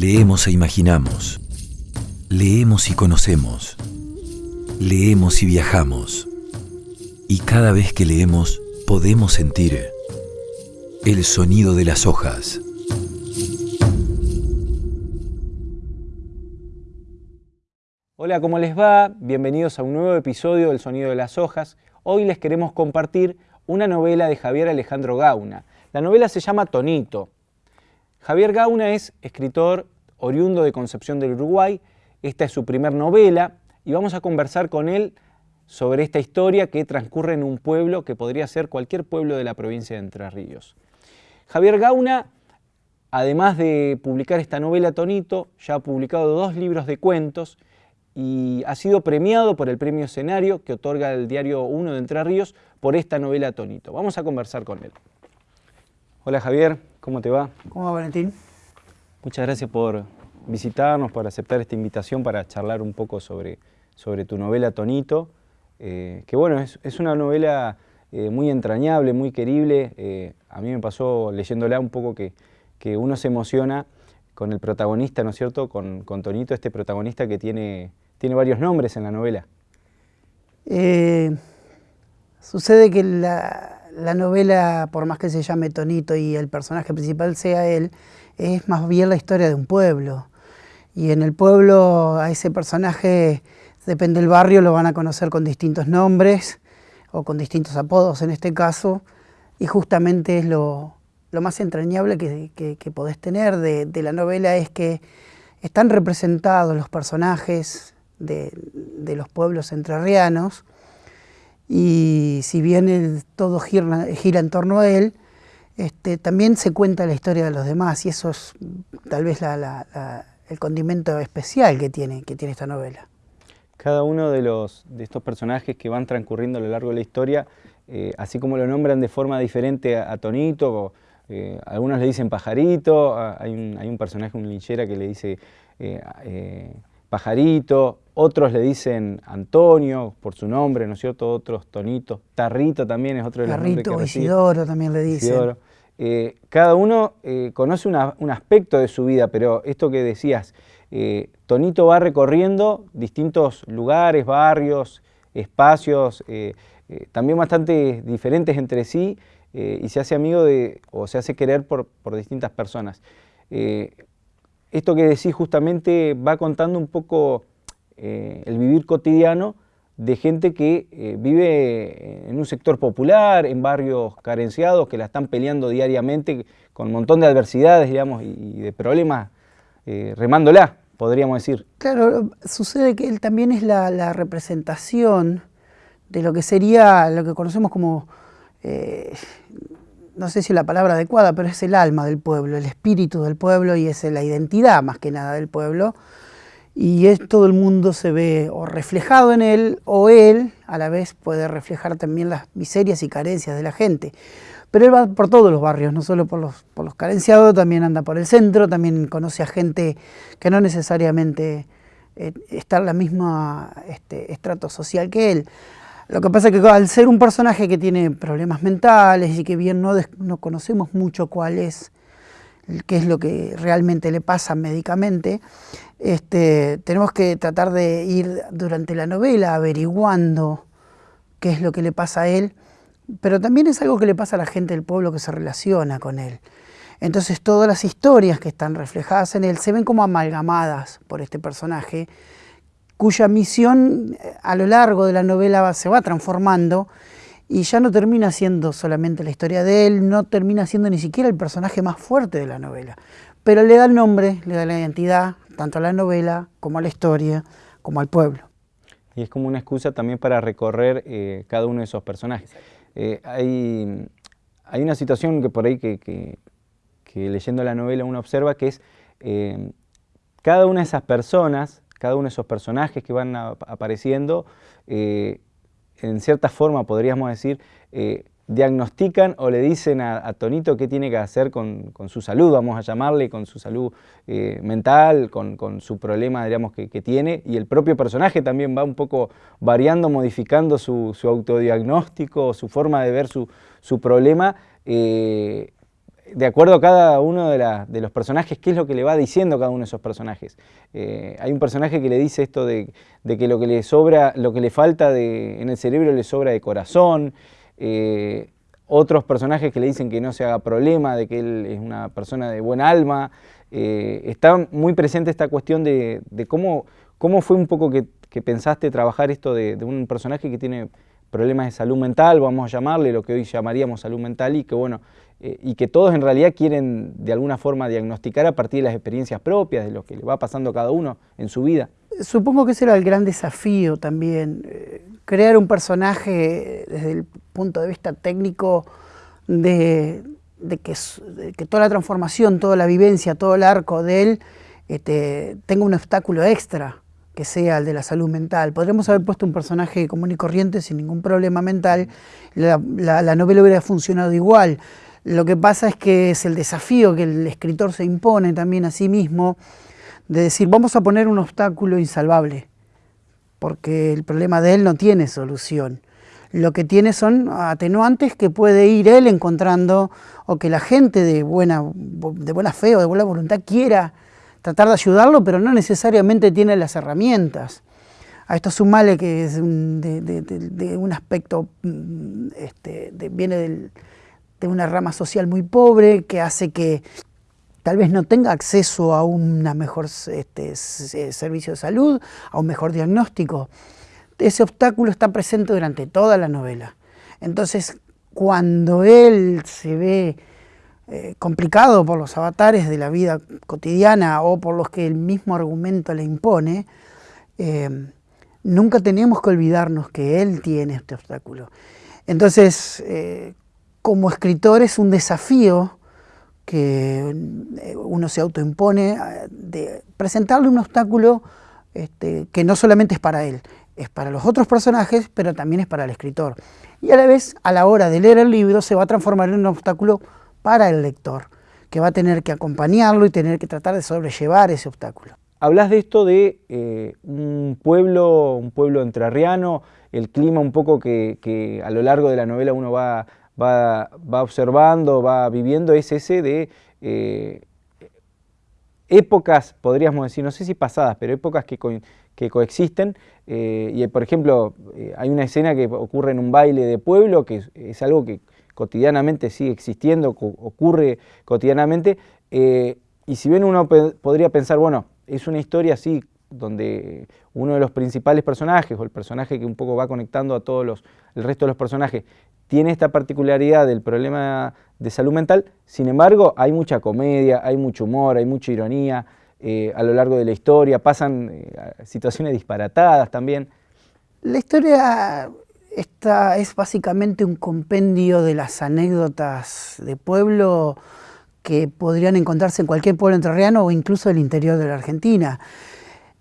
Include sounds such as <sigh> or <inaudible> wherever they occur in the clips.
Leemos e imaginamos. Leemos y conocemos. Leemos y viajamos. Y cada vez que leemos podemos sentir el sonido de las hojas. Hola, ¿cómo les va? Bienvenidos a un nuevo episodio del Sonido de las Hojas. Hoy les queremos compartir una novela de Javier Alejandro Gauna. La novela se llama Tonito. Javier Gauna es escritor oriundo de Concepción del Uruguay. Esta es su primer novela y vamos a conversar con él sobre esta historia que transcurre en un pueblo que podría ser cualquier pueblo de la provincia de Entre Ríos. Javier Gauna, además de publicar esta novela Tonito, ya ha publicado dos libros de cuentos y ha sido premiado por el premio escenario que otorga el diario 1 de Entre Ríos por esta novela Tonito. Vamos a conversar con él. Hola Javier, ¿cómo te va? ¿Cómo va Valentín? Muchas gracias por visitarnos, por aceptar esta invitación para charlar un poco sobre, sobre tu novela Tonito, eh, que bueno, es, una novela eh, muy entrañable, muy querible. Eh, a mí me pasó leyéndola un poco que, que, uno se emociona con el protagonista, ¿no es cierto? Con, con Tonito, este protagonista que tiene tiene varios nombres en la novela. Eh, sucede que la, novela, por más que se llame Tonito y el personaje principal sea él, es más bien la historia de un pueblo. Y en el pueblo a ese personaje, depende del barrio, lo van a conocer con distintos nombres o con distintos apodos en este caso, y justamente es lo, más entrañable que, podés tener de, de la novela es que están representados los personajes, de, los pueblos entrerrianos y si bien todo gira, en torno a él, este, también se cuenta la historia de los demás y eso es tal vez el condimento especial que tiene, que tiene esta novela. Cada uno de, los, de estos personajes que van transcurriendo a lo largo de la historia, eh, así como lo nombran de forma diferente a, Tonito, eh, algunos le dicen pajarito, hay un, hay un personaje, un linchera que le dice eh, pajarito, otros le dicen Antonio por su nombre, ¿no es cierto? Otros Tonito, Tarrito también es otro de los nombres que Isidoro también le dicen. Eh, cada uno eh, conoce un aspecto de su vida, pero esto que decías, eh, Tonito va recorriendo distintos lugares, barrios, espacios, también bastante diferentes entre sí, y se hace amigo de, o se hace querer por, por distintas personas. Esto que decís justamente va contando un poco eh, el vivir cotidiano de gente que eh, vive en un sector popular, en barrios carenciados, que la están peleando diariamente con un montón de adversidades, digamos, y, de problemas, eh, remándola, podríamos decir. Claro, sucede que él también es la, representación de lo que sería, lo que conocemos como, no sé si la palabra adecuada, pero es el alma del pueblo, el espíritu del pueblo y es la identidad más que nada del pueblo y es, todo el mundo se ve o reflejado en él o él a la vez puede reflejar también las miserias y carencias de la gente. Pero él va por todos los barrios, no solo por los, por los carenciados, también anda por el centro, también conoce a gente que no necesariamente eh, está en la misma este, estrato social que él. Lo que pasa es que al ser un personaje que tiene problemas mentales y que bien no, no conocemos mucho cuál es, qué es lo que realmente le pasa médicamente, este, tenemos que tratar de ir durante la novela averiguando qué es lo que le pasa a él, pero también es algo que le pasa a la gente del pueblo que se relaciona con él. Entonces todas las historias que están reflejadas en él se ven como amalgamadas por este personaje, cuya misión eh, a lo largo de la novela se va transformando y ya no termina siendo solamente la historia de él, no termina siendo ni siquiera el personaje más fuerte de la novela, pero le da el nombre, le da la identidad, tanto a la novela como a la historia, como al pueblo. Y es como una excusa también para recorrer eh, cada uno de esos personajes. Eh, hay, hay, una situación que por ahí que, leyendo la novela uno observa que es eh, cada una de esas personas, cada uno de esos personajes que van apareciendo, en cierta forma podríamos decir, diagnostican o le dicen a, Tonito qué tiene que hacer con, su salud, vamos a llamarle, con su salud eh, mental, con, su problema digamos, que, tiene, y el propio personaje también va un poco variando, modificando su, autodiagnóstico, su forma de ver su, problema, eh, de acuerdo a cada uno de, los personajes, qué es lo que le va diciendo cada uno de esos personajes. Eh, hay un personaje que le dice esto de, que lo que le sobra, lo que le falta en el cerebro le sobra de corazón. Eh, otros personajes que le dicen que no se haga problema, de que él es una persona de buen alma. Eh, está muy presente esta cuestión de, cómo fue un poco que, pensaste trabajar esto de, un personaje que tiene problemas de salud mental, vamos a llamarle lo que hoy llamaríamos salud mental, y que bueno, eh, y que todos en realidad quieren de alguna forma diagnosticar a partir de las experiencias propias, de lo que le va pasando a cada uno en su vida. Supongo que ese era el gran desafío también, eh, crear un personaje desde el punto de vista técnico de, que, toda la transformación, toda la vivencia, todo el arco de él este, tenga un obstáculo extra que sea el de la salud mental. Podríamos haber puesto un personaje común y corriente sin ningún problema mental, la, la novela hubiera funcionado igual. Lo que pasa es que es el desafío que el escritor se impone también a sí mismo, de decir, vamos a poner un obstáculo insalvable, porque el problema de él no tiene solución. Lo que tiene son atenuantes que puede ir él encontrando o que la gente de buena, de buena fe o de buena voluntad quiera tratar de ayudarlo, pero no necesariamente tiene las herramientas. A esto sumale que es de, un aspecto, mm, este, viene de una rama social muy pobre que hace que tal vez no tenga acceso a un mejor este, servicio de salud, a un mejor diagnóstico. Ese obstáculo está presente durante toda la novela. Entonces, cuando él se ve eh, complicado por los avatares de la vida cotidiana o por los que el mismo argumento le impone, eh, nunca tenemos que olvidarnos que él tiene este obstáculo. Entonces, eh, como escritor es un desafío que eh, uno se autoimpone eh, de presentarle un obstáculo este, que no solamente es para él, es para los otros personajes, pero también es para el escritor. Y a la vez, a la hora de leer el libro, se va a transformar en un obstáculo para el lector, que va a tener que acompañarlo y tener que tratar de sobrellevar ese obstáculo. Hablas de esto de eh, un pueblo, un pueblo entrerriano, el clima un poco que, que, a lo largo de la novela uno va va, observando, va viviendo, es ese de eh, épocas, podríamos decir, no sé si pasadas, pero épocas que, coexisten. Eh, y por ejemplo, eh, hay una escena que ocurre en un baile de pueblo, que es, algo que cotidianamente sigue existiendo, ocurre cotidianamente. y si bien uno podría pensar, bueno, es una historia así donde uno de los principales personajes, o el personaje que un poco va conectando a todos los, el resto de los personajes, tiene esta particularidad del problema de salud mental, sin embargo hay mucha comedia, hay mucho humor, hay mucha ironía eh, a lo largo de la historia, pasan eh, situaciones disparatadas también. La historia esta es básicamente un compendio de las anécdotas de pueblo que podrían encontrarse en cualquier pueblo entrerriano o incluso en el interior de la Argentina.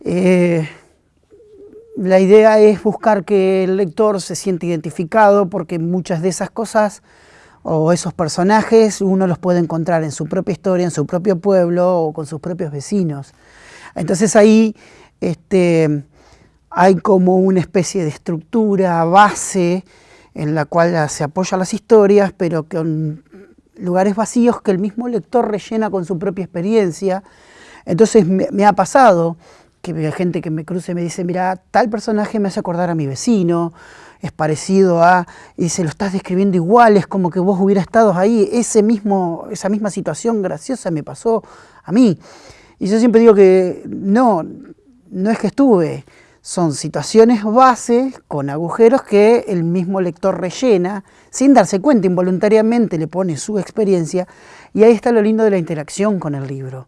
Eh, la idea es buscar que el lector se siente identificado porque muchas de esas cosas o esos personajes uno los puede encontrar en su propia historia, en su propio pueblo o con sus propios vecinos. Entonces ahí este, hay como una especie de estructura, base, en la cual se apoyan las historias, pero con lugares vacíos que el mismo lector rellena con su propia experiencia. Entonces me ha pasado que gente que me cruce me dice, mira, tal personaje me hace acordar a mi vecino, es parecido a, y se lo estás describiendo igual, es como que vos hubieras estado ahí, ese mismo, esa misma situación graciosa me pasó a mí. Y yo siempre digo que no, no es que estuve, son situaciones base con agujeros que el mismo lector rellena, sin darse cuenta, involuntariamente le pone su experiencia, y ahí está lo lindo de la interacción con el libro.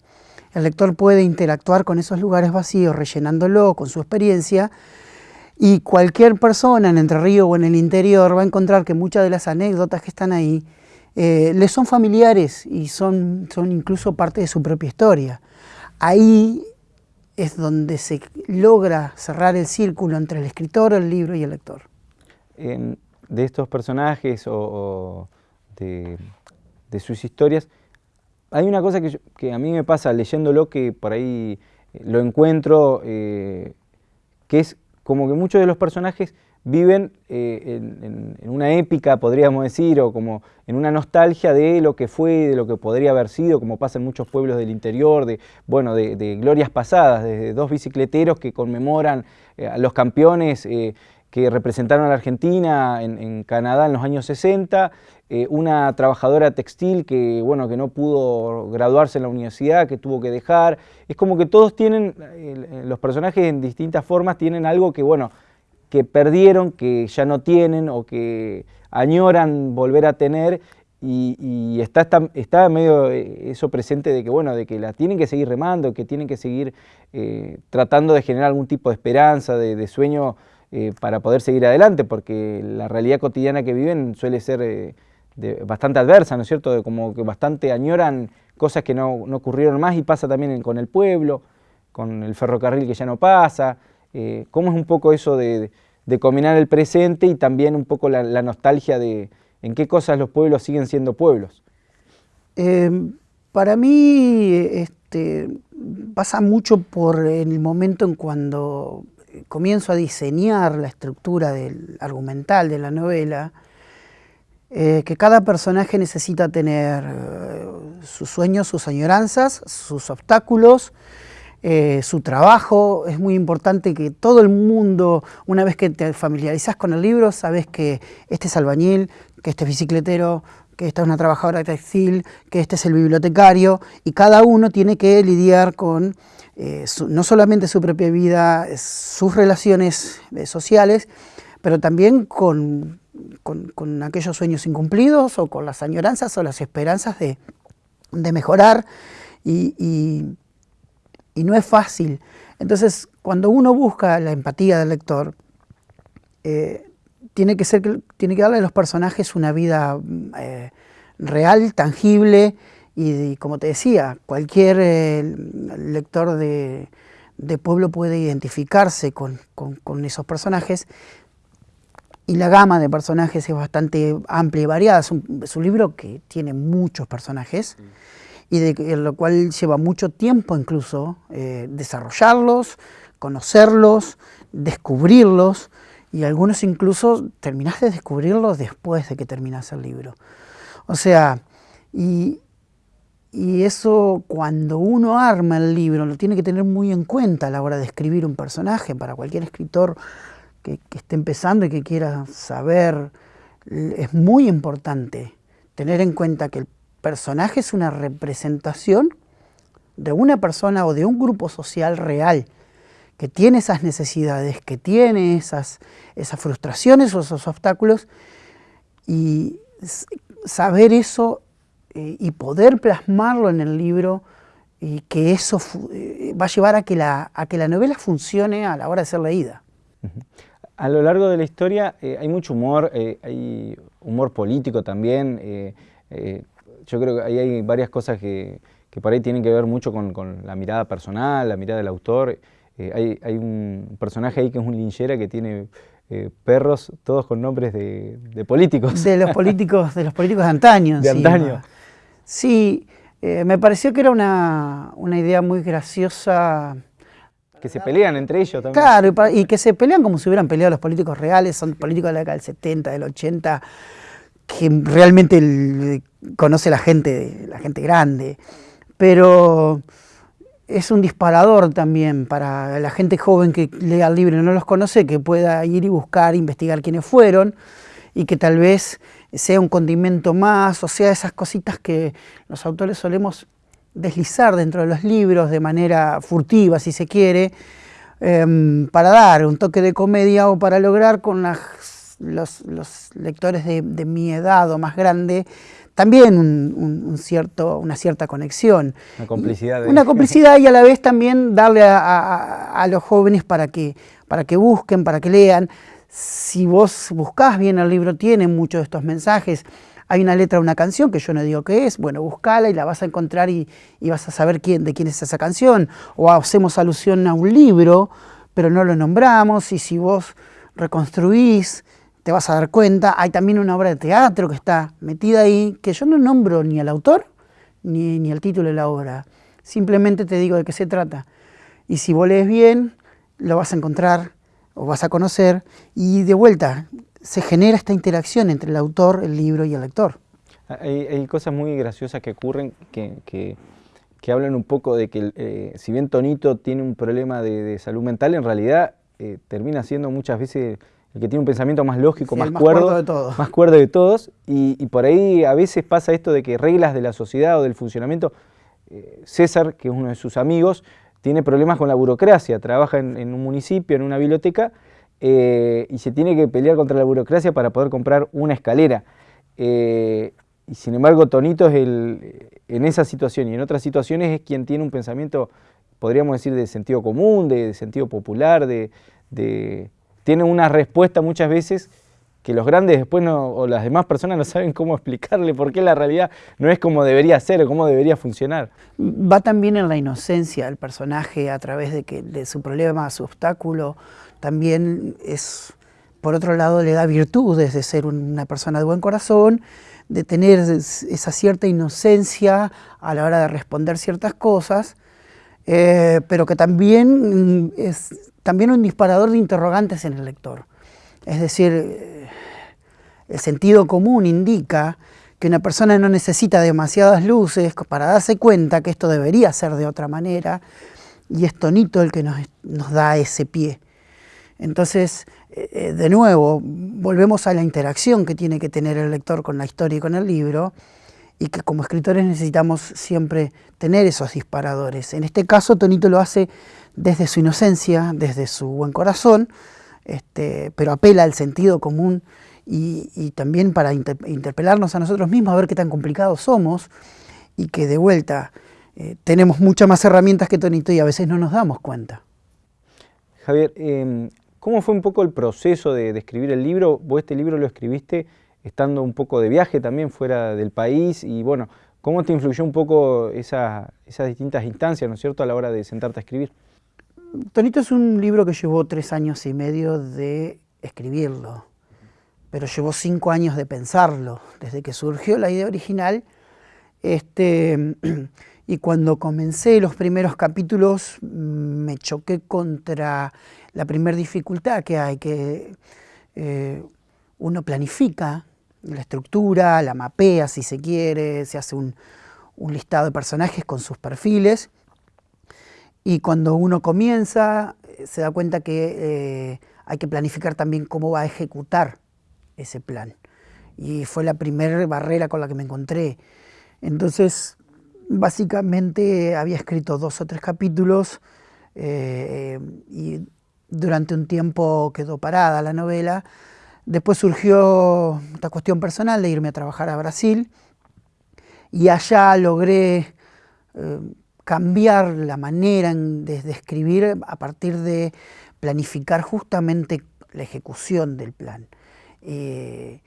El lector puede interactuar con esos lugares vacíos, rellenándolo con su experiencia, y cualquier persona en Entre Ríos o en el interior va a encontrar que muchas de las anécdotas que están ahí eh, le son familiares y son, son incluso parte de su propia historia. Ahí es donde se logra cerrar el círculo entre el escritor, el libro y el lector. de estos personajes o, de, sus historias, hay una cosa que, a mí me pasa leyéndolo que por ahí eh, lo encuentro, eh, que es como que muchos de los personajes viven eh, en, una épica, podríamos decir, o como en una nostalgia de lo que fue, de lo que podría haber sido, como pasa en muchos pueblos del interior, de, bueno, de, glorias pasadas, de dos bicicleteros que conmemoran a los campeones que representaron a la Argentina en, Canadá en los años 60, una trabajadora textil que, bueno, que no pudo graduarse en la universidad, que tuvo que dejar. Es como que todos tienen, los personajes en distintas formas tienen algo que, bueno, que perdieron, que ya no tienen o que añoran volver a tener y, está, está, medio eh, eso presente de que, bueno, de que la tienen que seguir remando, que tienen que seguir eh, tratando de generar algún tipo de esperanza, de, sueño eh, para poder seguir adelante, porque la realidad cotidiana que viven suele ser bastante adversa, ¿no es cierto? como que bastante añoran cosas que no, no ocurrieron más y pasa también con el pueblo, con el ferrocarril que ya no pasa, eh, ¿Cómo es un poco eso de, combinar el presente y también un poco la, nostalgia de en qué cosas los pueblos siguen siendo pueblos? Em, para mí este, pasa mucho por el momento en cuando comienzo a diseñar la estructura del argumental de la novela, eh, que cada personaje necesita tener eh, sus sueños, sus añoranzas, sus obstáculos, eh, su trabajo. Es muy importante que todo el mundo, una vez que te familiarizas con el libro, sabes que este es albañil, que este es bicicletero, que esta es una trabajadora textil, que este es el bibliotecario, y cada uno tiene que lidiar con eh, no solamente su propia vida, sus relaciones eh, sociales, pero también con, con, aquellos sueños incumplidos o con las añoranzas o las esperanzas de, mejorar y y no es fácil. Entonces, cuando uno busca la empatía del lector, eh, tiene, que ser, tiene que darle a los personajes una vida eh, real, tangible, y, como te decía, cualquier eh, lector de, pueblo puede identificarse con, esos personajes, y la gama de personajes es bastante amplia y variada. Es un, es un libro que tiene muchos personajes y de lo cual lleva mucho tiempo incluso eh, desarrollarlos, conocerlos, descubrirlos y algunos incluso terminás de descubrirlos después de que terminas el libro. O sea, y, eso cuando uno arma el libro lo tiene que tener muy en cuenta a la hora de escribir un personaje para cualquier escritor que esté empezando y que quiera saber, es muy importante tener en cuenta que el personaje es una representación de una persona o de un grupo social real que tiene esas necesidades, que tiene esas, esas frustraciones o esos obstáculos y saber eso eh, y poder plasmarlo en el libro y que eso eh, va a llevar a que, la, a que la novela funcione a la hora de ser leída. A lo largo de la historia eh, hay mucho humor, hay humor político también, yo creo que ahí hay varias cosas que, por ahí tienen que ver mucho con, la mirada personal, la mirada del autor. Eh, hay, un personaje ahí que es un linchera que tiene eh, perros todos con nombres de, políticos. De los políticos, de los políticos de antaño. <laughs> De antaño. Sí, eh, me pareció que era una, idea muy graciosa. Que se pelean entre ellos también. Claro, y, y, que se pelean como si hubieran peleado los políticos reales, son políticos de la década del 70, del 80, que realmente conoce la gente, la gente grande, pero es un disparador también para la gente joven que lea el libro y no los conoce, que pueda ir y buscar, investigar quiénes fueron y que tal vez sea un condimento más, o sea, esas cositas que los autores solemos deslizar dentro de los libros de manera furtiva, si se quiere, em, para dar un toque de comedia o para lograr con las los, lectores de, mi edad o más grande, también un, cierto, una cierta conexión. Una complicidad. Una complicidad y a la vez también darle a, los jóvenes para que, para que busquen, para que lean. Si vos buscás bien el libro, tiene muchos de estos mensajes. Hay una letra de una canción que yo no digo qué es, bueno, buscala y la vas a encontrar y, y vas a saber quién, de quién es esa canción. O hacemos alusión a un libro, pero no lo nombramos, y si vos reconstruís te vas a dar cuenta, hay también una obra de teatro que está metida ahí, que yo no nombro ni al autor ni, ni el título de la obra, simplemente te digo de qué se trata. Y si vos lees bien, lo vas a encontrar o vas a conocer, y de vuelta se genera esta interacción entre el autor, el libro y el lector. Hay, cosas muy graciosas que ocurren que, hablan un poco de que eh, si bien Tonito tiene un problema de, salud mental, en realidad eh, termina siendo muchas veces el que tiene un pensamiento más lógico, más, cuerdo, de todos. más cuerdo de todos, y, por ahí a veces pasa esto de que reglas de la sociedad o del funcionamiento, eh, César, que es uno de sus amigos, tiene problemas con la burocracia, trabaja en, un municipio, en una biblioteca, eh, y se tiene que pelear contra la burocracia para poder comprar una escalera. Eh, y sin embargo, Tonito es el, en esa situación y en otras situaciones es quien tiene un pensamiento, podríamos decir, de sentido común, de, sentido popular, de tiene una respuesta muchas veces que los grandes después o las demás personas no saben cómo explicarle por qué la realidad no es como debería ser o cómo debería funcionar. Va también en la inocencia del personaje a través de, que, de su problema, su obstáculo, también es, por otro lado, le da virtudes de ser una persona de buen corazón, de tener esa cierta inocencia a la hora de responder ciertas cosas, eh, pero que también es también un disparador de interrogantes en el lector. Es decir, eh, el sentido común indica que una persona no necesita demasiadas luces para darse cuenta que esto debería ser de otra manera, y es Tonito el que nos, da ese pie. Entonces, eh, de nuevo, volvemos a la interacción que tiene que tener el lector con la historia y con el libro, y que como escritores necesitamos siempre tener esos disparadores. En este caso, Tonito lo hace desde su inocencia, desde su buen corazón, este, pero apela al sentido común y, también para interpelarnos a nosotros mismos, a ver qué tan complicados somos y que de vuelta eh, tenemos muchas más herramientas que Tonito y a veces no nos damos cuenta. Javier, em, ¿cómo fue un poco el proceso de, de escribir el libro? Vos este libro lo escribiste estando un poco de viaje también fuera del país y bueno, ¿cómo te influyó un poco esas distintas instancias, ¿no es cierto?, a la hora de sentarte a escribir. Tonito es un libro que llevó tres años y medio de escribirlo, pero llevó cinco años de pensarlo, desde que surgió la idea original, este, y cuando comencé los primeros capítulos me choqué contra la primera dificultad que hay, que eh, uno planifica la estructura, la mapea si se quiere, se hace un, listado de personajes con sus perfiles y cuando uno comienza eh, se da cuenta que eh, hay que planificar también cómo va a ejecutar ese plan. Y fue la primera barrera con la que me encontré. Entonces, básicamente había escrito dos o tres capítulos eh, y durante un tiempo quedó parada la novela Después surgió esta cuestión personal de irme a trabajar a Brasil y allá logré eh, cambiar la manera de, escribir a partir de planificar justamente la ejecución del plan. Eh,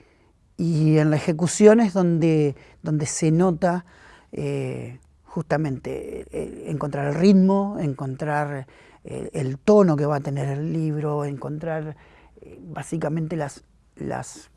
y en la ejecución es donde, donde se nota eh, justamente encontrar el ritmo, encontrar el tono que va a tener el libro, encontrar básicamente las, las,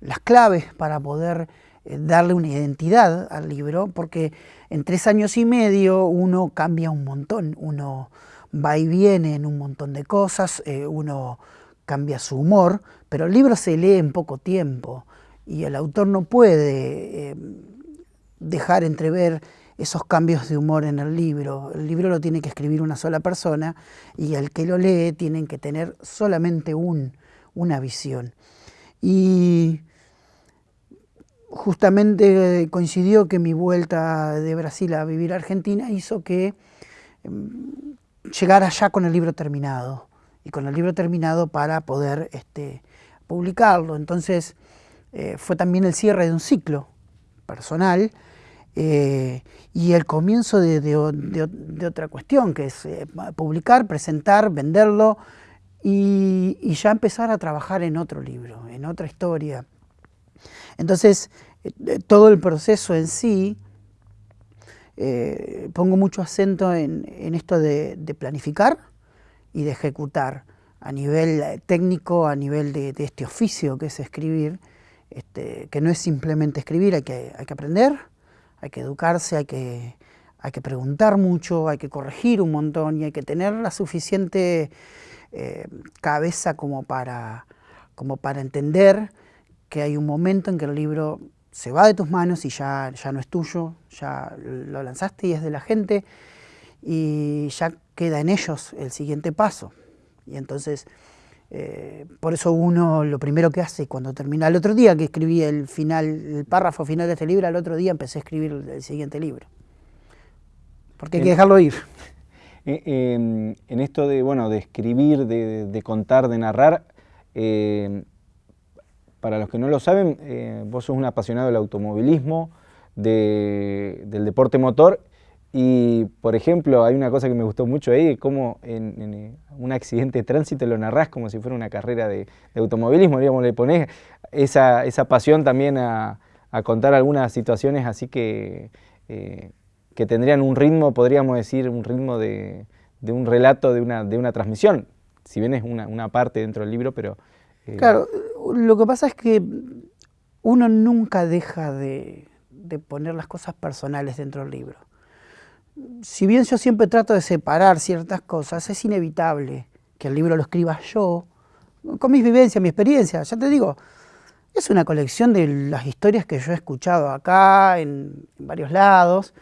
las claves para poder eh, darle una identidad al libro, porque en tres años y medio uno cambia un montón, uno va y viene en un montón de cosas, eh, uno cambia su humor, pero el libro se lee en poco tiempo y el autor no puede eh, dejar entrever esos cambios de humor en el libro. El libro lo tiene que escribir una sola persona y el que lo lee tiene que tener solamente un, una visión. Y justamente coincidió que mi vuelta de Brasil a vivir a Argentina hizo que em, llegara ya con el libro terminado y con el libro terminado para poder este, publicarlo. Entonces eh, fue también el cierre de un ciclo personal eh, y el comienzo de, otra cuestión, que es eh, publicar, presentar, venderlo, y, ya empezar a trabajar en otro libro, en otra historia. Entonces, eh, todo el proceso en sí, eh, pongo mucho acento en, esto de, planificar y de ejecutar a nivel técnico, a nivel de, este oficio que es escribir, este, que no es simplemente escribir, hay que, hay que aprender, hay que educarse, hay que, hay que preguntar mucho, hay que corregir un montón y hay que tener la suficiente eh, cabeza como para, como para entender que hay un momento en que el libro se va de tus manos y ya, ya no es tuyo, ya lo lanzaste y es de la gente y ya queda en ellos el siguiente paso. Y entonces, eh, por eso uno lo primero que hace cuando termina, el otro día que escribí el final, el párrafo final de este libro, al otro día empecé a escribir el, siguiente libro. Porque hay que dejarlo ir. Eh, em, en esto de, bueno, de escribir, de, contar, de narrar, eh, para los que no lo saben, eh, vos sos un apasionado del automovilismo, del deporte motor y, por ejemplo, hay una cosa que me gustó mucho ahí, cómo en, eh, un accidente de tránsito lo narrás como si fuera una carrera de, automovilismo, digamos, le ponés esa, esa pasión también a, contar algunas situaciones así que, que tendrían un ritmo, podríamos decir, un ritmo de, un relato, de una, de una transmisión, si bien es una, una parte dentro del libro, pero Claro, lo que pasa es que uno nunca deja de, poner las cosas personales dentro del libro. Si bien yo siempre trato de separar ciertas cosas, es inevitable que el libro lo escriba yo, con mis vivencias, mi experiencia. Ya te digo, es una colección de las historias que yo he escuchado acá, en varios lados,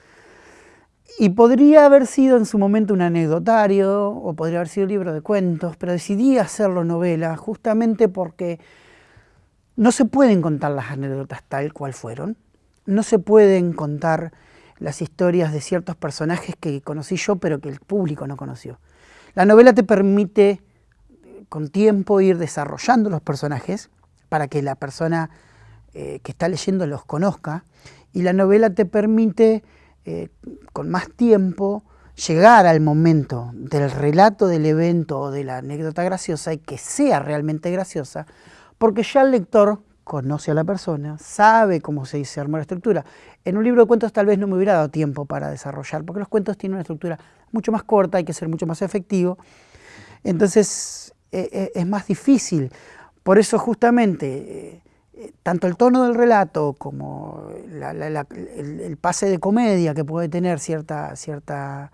y podría haber sido en su momento un anecdotario o podría haber sido un libro de cuentos, pero decidí hacerlo novela justamente porque no se pueden contar las anécdotas tal cual fueron, no se pueden contar las historias de ciertos personajes que conocí yo pero que el público no conoció. La novela te permite con tiempo ir desarrollando los personajes para que la persona eh, que está leyendo los conozca y la novela te permite eh, con más tiempo llegar al momento del relato del evento o de la anécdota graciosa y que sea realmente graciosa, porque ya el lector conoce a la persona, sabe cómo se, se armó la estructura. En un libro de cuentos tal vez no me hubiera dado tiempo para desarrollar, porque los cuentos tienen una estructura mucho más corta, hay que ser mucho más efectivo, entonces eh, eh, es más difícil. Por eso justamente tanto el tono del relato como el, pase de comedia que puede tener cierta, cierta,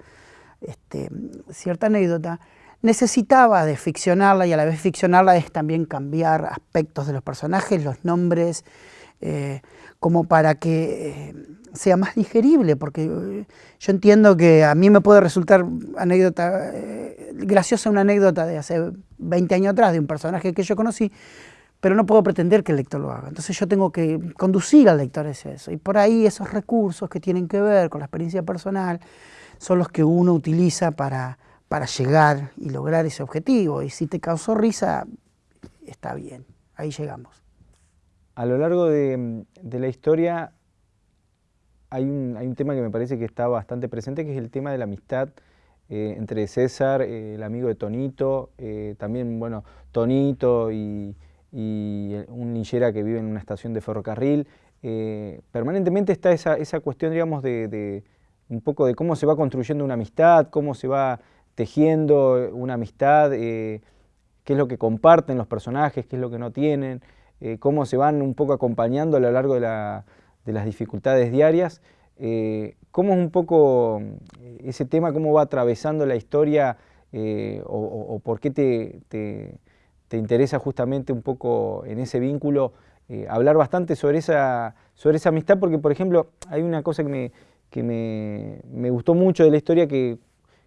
este, cierta anécdota, necesitaba de ficcionarla y a la vez ficcionarla es también cambiar aspectos de los personajes, los nombres, eh, como para que eh, sea más digerible, porque eh, yo entiendo que a mí me puede resultar anécdota, graciosa una anécdota de hace 20 años atrás de un personaje que yo conocí, pero no puedo pretender que el lector lo haga. Entonces yo tengo que conducir al lector hacia eso. Y por ahí esos recursos que tienen que ver con la experiencia personal son los que uno utiliza para, para llegar y lograr ese objetivo. Y si te causó risa, está bien, ahí llegamos. A lo largo de, la historia hay un, hay un, tema que me parece que está bastante presente, que es el tema de la amistad eh, entre César, eh, el amigo de Tonito, eh, también, bueno, Tonito y, y un niñera que vive en una estación de ferrocarril. Eh, permanentemente está esa, esa cuestión, digamos, de, un poco de cómo se va construyendo una amistad, cómo se va tejiendo una amistad, eh, qué es lo que comparten los personajes, qué es lo que no tienen, eh, cómo se van un poco acompañando a lo largo de, las dificultades diarias. ¿Cómo es un poco ese tema, cómo va atravesando la historia o, por qué te interesa justamente un poco en ese vínculo eh, hablar bastante sobre esa, sobre esa amistad, porque por ejemplo hay una cosa que me, que me, gustó mucho de la historia, que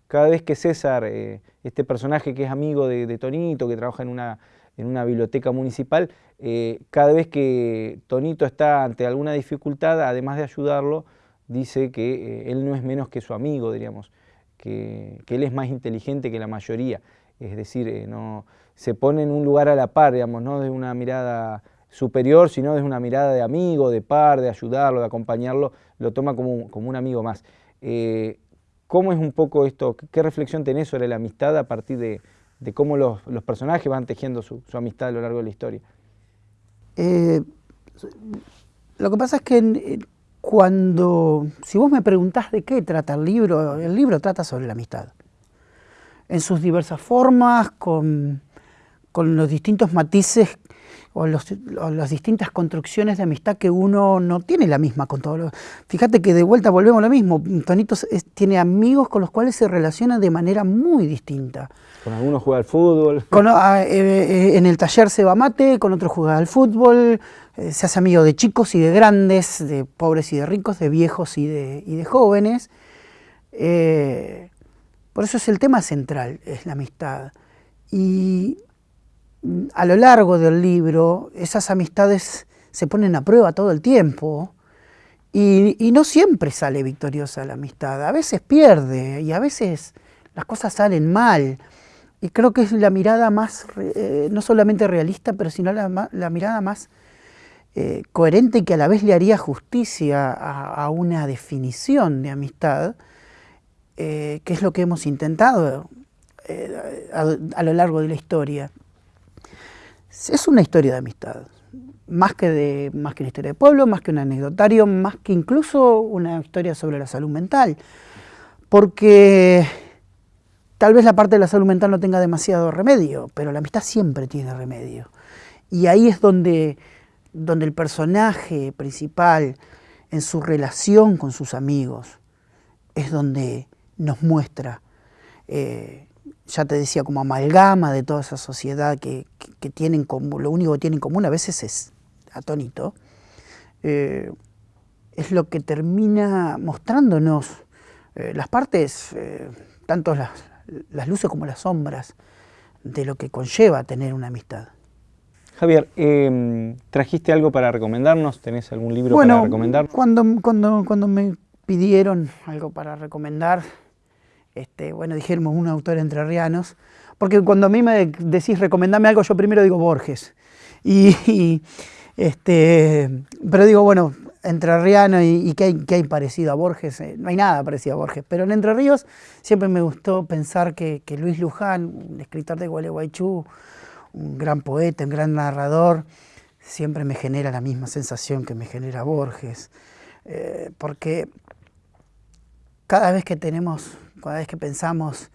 cada vez que César, eh, este personaje que es amigo de, Tonito, que trabaja en una, en una biblioteca municipal, eh, cada vez que Tonito está ante alguna dificultad, además de ayudarlo, dice que él no es menos que su amigo, diríamos, que, que, él es más inteligente que la mayoría. Es decir, no, se pone en un lugar a la par, digamos, no de una mirada superior, sino desde una mirada de amigo, de par, de ayudarlo, de acompañarlo, lo toma como un, como un amigo más. Eh, ¿Cómo es un poco esto? ¿Qué reflexión tenés sobre la amistad a partir de, cómo los, personajes van tejiendo su, amistad a lo largo de la historia? Eh, lo que pasa es que cuando, si vos me preguntás de qué trata el libro, el libro trata sobre la amistad. En sus diversas formas, con con los distintos matices o, las distintas construcciones de amistad que uno no tiene la misma con todos los... Fíjate que de vuelta volvemos a lo mismo, Tonito tiene amigos con los cuales se relaciona de manera muy distinta. Con algunos juega al fútbol. Ah, eh, eh, en el taller se va mate, con otros juega al fútbol, eh, se hace amigo de chicos y de grandes, de pobres y de ricos, de viejos y de, y de jóvenes. por eso es el tema central, es la amistad. Y a lo largo del libro esas amistades se ponen a prueba todo el tiempo y, no siempre sale victoriosa la amistad, a veces pierde y a veces las cosas salen mal. Y creo que es la mirada más, eh, no solamente realista, pero sino la, mirada más eh, coherente y que a la vez le haría justicia a, una definición de amistad, eh, que es lo que hemos intentado a lo largo de la historia es una historia de amistad, más que, de, más que una historia de pueblo, más que un anecdotario, más que incluso una historia sobre la salud mental, porque tal vez la parte de la salud mental no tenga demasiado remedio, pero la amistad siempre tiene remedio. Y ahí es donde, donde el personaje principal, en su relación con sus amigos, es donde nos muestra eh, ya te decía, como amalgama de toda esa sociedad que, tienen como, lo único que tienen en común a veces es atónito, eh, es lo que termina mostrándonos eh, las partes, eh, tanto las, luces como las sombras, de lo que conlleva tener una amistad. Javier, em, ¿trajiste algo para recomendarnos? ¿Tenés algún libro para recomendar? Cuando, cuando, cuando me pidieron algo para recomendar, este, bueno, dijéramos un autor entrerrianos, porque cuando a mí me decís recomendame algo, yo primero digo Borges. Y, este, pero digo, bueno, entrerriano y, y ¿qué, hay, parecido a Borges? Eh, no hay nada parecido a Borges, pero en Entre Ríos siempre me gustó pensar que, Luis Luján, un escritor de Gualeguaychú, un gran poeta, un gran narrador, siempre me genera la misma sensación que me genera Borges, eh, porque cada vez que tenemos cada vez que pensamos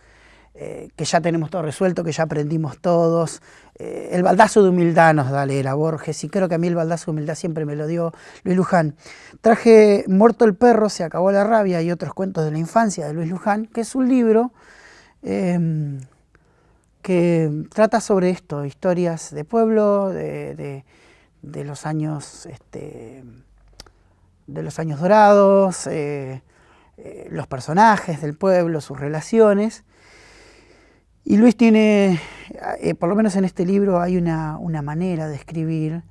eh, que ya tenemos todo resuelto, que ya aprendimos todos. Eh, el baldazo de humildad nos da leer a Borges y creo que a mí el baldazo de humildad siempre me lo dio Luis Luján. Traje Muerto el perro, se acabó la rabia y otros cuentos de la infancia de Luis Luján, que es un libro em, que trata sobre esto, historias de pueblo, de, los años... Este, de los años dorados, eh, eh, los personajes del pueblo, sus relaciones. Y Luis tiene, eh, por lo menos en este libro hay una, manera de escribir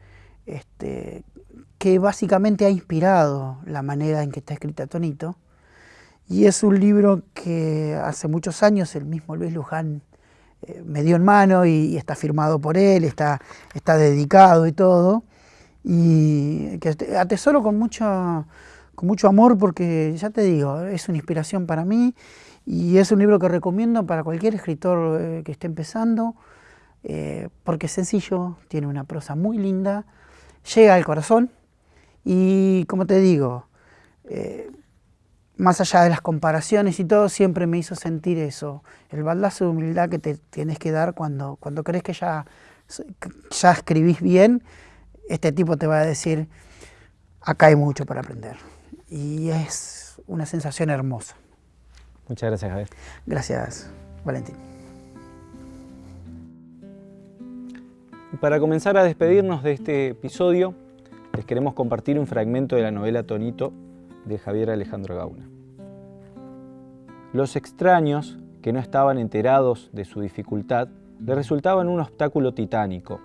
este, que básicamente ha inspirado la manera en que está escrita Tonito. Y es un libro que hace muchos años el mismo Luis Luján eh, me dio en mano y, está firmado por él, está, está dedicado y todo. Y que atesoro con mucho con mucho amor porque, ya te digo, es una inspiración para mí y es un libro que recomiendo para cualquier escritor eh, que esté empezando, eh, porque es sencillo, tiene una prosa muy linda, llega al corazón y, como te digo, eh, más allá de las comparaciones y todo, siempre me hizo sentir eso, el baldazo de humildad que te tienes que dar cuando, cuando crees que ya, ya escribís bien, este tipo te va a decir, acá hay mucho para aprender y es una sensación hermosa. Muchas gracias, Javier. Gracias, Valentín. Para comenzar a despedirnos de este episodio, les queremos compartir un fragmento de la novela Tonito de Javier Alejandro Gauna. Los extraños, que no estaban enterados de su dificultad, le resultaban un obstáculo titánico.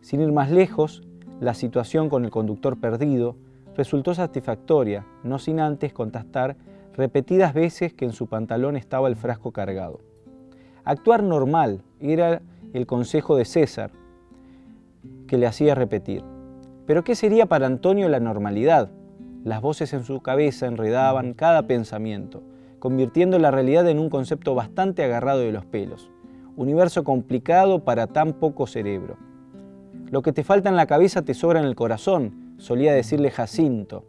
Sin ir más lejos, la situación con el conductor perdido resultó satisfactoria, no sin antes contestar repetidas veces que en su pantalón estaba el frasco cargado. Actuar normal era el consejo de César, que le hacía repetir. Pero ¿qué sería para Antonio la normalidad? Las voces en su cabeza enredaban cada pensamiento, convirtiendo la realidad en un concepto bastante agarrado de los pelos. Universo complicado para tan poco cerebro. Lo que te falta en la cabeza te sobra en el corazón, solía decirle Jacinto.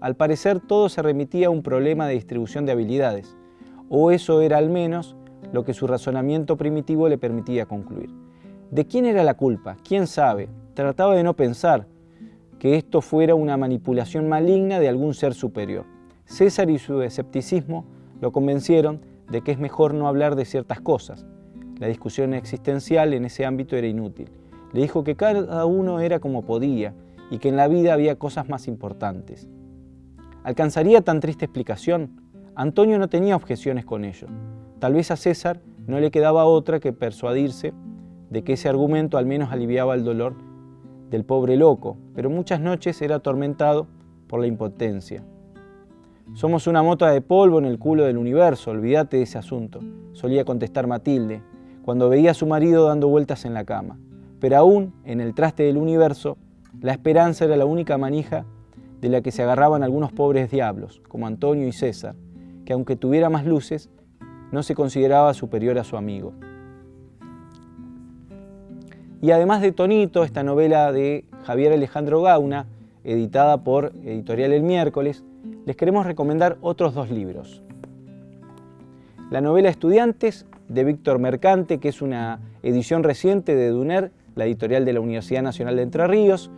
Al parecer todo se remitía a un problema de distribución de habilidades, o eso era al menos lo que su razonamiento primitivo le permitía concluir. ¿De quién era la culpa? ¿Quién sabe? trataba de no pensar que esto fuera una manipulación maligna de algún ser superior. César y su escepticismo lo convencieron de que es mejor no hablar de ciertas cosas. La discusión existencial en ese ámbito era inútil. Le dijo que cada uno era como podía y que en la vida había cosas más importantes. ¿Alcanzaría tan triste explicación? Antonio no tenía objeciones con ello. Tal vez a César no le quedaba otra que persuadirse de que ese argumento al menos aliviaba el dolor del pobre loco, pero muchas noches era atormentado por la impotencia. Somos una mota de polvo en el culo del universo, olvídate de ese asunto, solía contestar Matilde, cuando veía a su marido dando vueltas en la cama. Pero aún en el traste del universo, la esperanza era la única manija de la que se agarraban algunos pobres diablos, como Antonio y César, que aunque tuviera más luces, no se consideraba superior a su amigo. Y además de Tonito, esta novela de Javier Alejandro Gauna, editada por Editorial El Miércoles, les queremos recomendar otros dos libros. La novela Estudiantes de Víctor Mercante, que es una edición reciente de Duner, la editorial de la Universidad Nacional de Entre Ríos,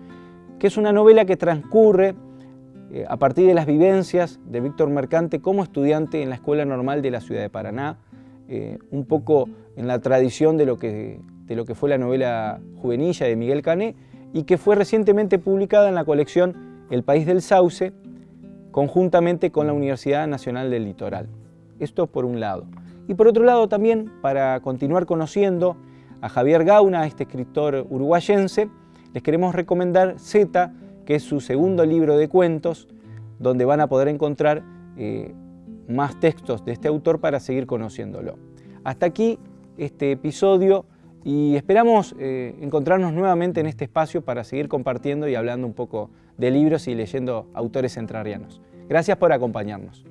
que es una novela que transcurre eh, a partir de las vivencias de Víctor Mercante como estudiante en la Escuela Normal de la Ciudad de Paraná, eh, un poco en la tradición de lo, que, de lo que fue la novela juvenilla de Miguel Cané y que fue recientemente publicada en la colección El País del Sauce, conjuntamente con la Universidad Nacional del Litoral. Esto por un lado. Y por otro lado también, para continuar conociendo a Javier Gauna, este escritor uruguayense, les queremos recomendar Z, que es su segundo libro de cuentos, donde van a poder encontrar eh, más textos de este autor para seguir conociéndolo. Hasta aquí este episodio y esperamos eh, encontrarnos nuevamente en este espacio para seguir compartiendo y hablando un poco de libros y leyendo autores entrerrianos. Gracias por acompañarnos.